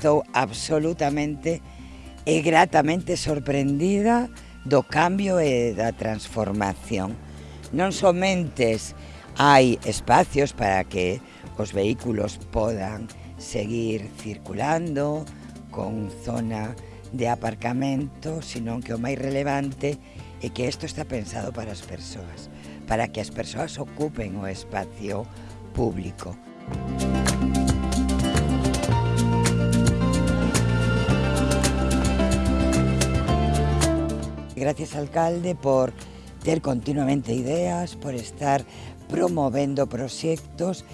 estou absolutamente e gratamente sorprendida do cambio e da transformación. Non somentes hai espacios para que os vehículos podan seguir circulando con zona de aparcamento, senón que o máis relevante é que isto está pensado para as persoas, para que as persoas ocupen o espacio público. Música Gracias, alcalde, por ter continuamente ideas, por estar promovendo proxectos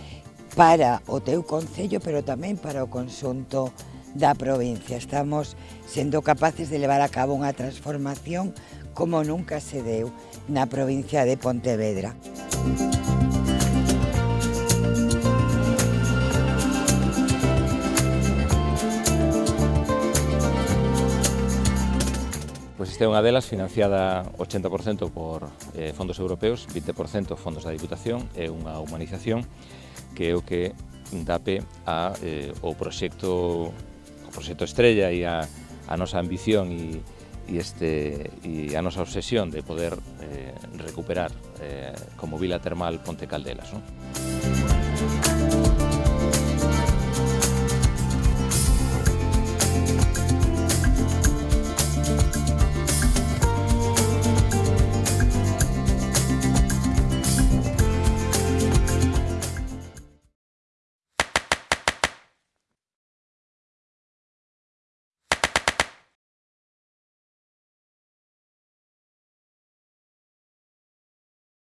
para o teu Concello, pero tamén para o consunto da provincia. Estamos sendo capaces de levar a cabo unha transformación como nunca se deu na provincia de Pontevedra. Música Pois esta é unha delas financiada 80% por eh, fondos europeos, 20% fondos da Diputación e unha humanización que é o que dape a, eh, o proxecto o proxecto estrella e a, a nosa ambición e, e, este, e a nosa obsesión de poder eh, recuperar eh, como vila termal Ponte Caldelas. Non?